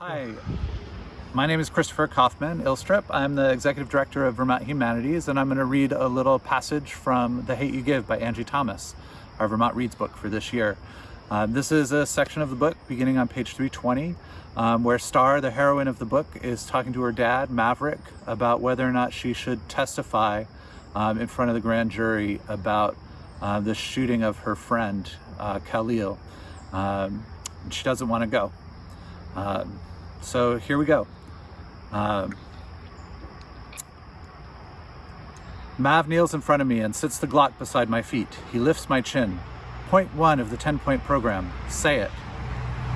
Hi, my name is Christopher Kaufman Ilstrup. I'm the Executive Director of Vermont Humanities, and I'm going to read a little passage from The Hate You Give by Angie Thomas, our Vermont Reads book for this year. Um, this is a section of the book beginning on page 320, um, where Star, the heroine of the book, is talking to her dad, Maverick, about whether or not she should testify um, in front of the grand jury about uh, the shooting of her friend, uh, Khalil. Um, she doesn't want to go. Um, so here we go. Um, Mav kneels in front of me and sits the Glock beside my feet. He lifts my chin. Point one of the 10-point program. Say it.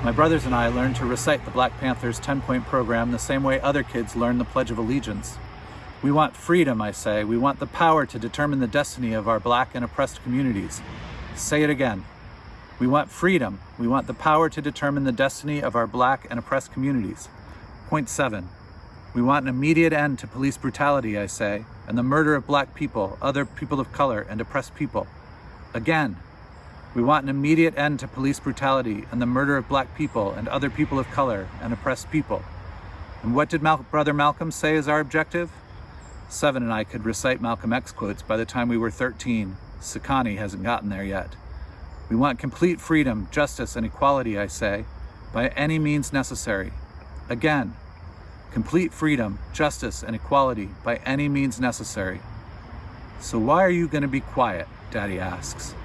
My brothers and I learned to recite the Black Panthers 10-point program the same way other kids learn the Pledge of Allegiance. We want freedom, I say. We want the power to determine the destiny of our black and oppressed communities. Say it again. We want freedom. We want the power to determine the destiny of our black and oppressed communities. Point seven. We want an immediate end to police brutality, I say, and the murder of black people, other people of color, and oppressed people. Again, we want an immediate end to police brutality and the murder of black people and other people of color and oppressed people. And what did Mal Brother Malcolm say is our objective? Seven and I could recite Malcolm X quotes by the time we were 13. Sekani hasn't gotten there yet. We want complete freedom, justice, and equality, I say, by any means necessary. Again, complete freedom, justice, and equality by any means necessary. So why are you going to be quiet? Daddy asks.